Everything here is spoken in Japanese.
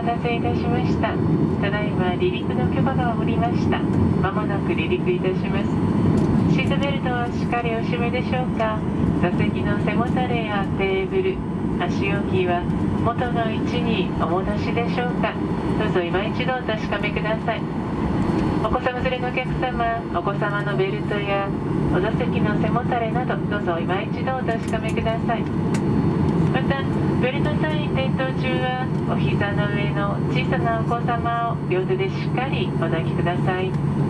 待たせいたしました。ただいま離陸の許可が下りました。まもなく離陸いたします。シートベルトはしっかりお締めでしょうか。座席の背もたれやテーブル。足置きは元の位置にお戻しでしょうか。どうぞ今一度お確かめください。お子様連れのお客様お子様のベルトやお座席の背もたれなどどうぞ今一度お確かめください。ベルトサイン点灯中はお膝の上の小さなお子様を両手でしっかりお抱きください。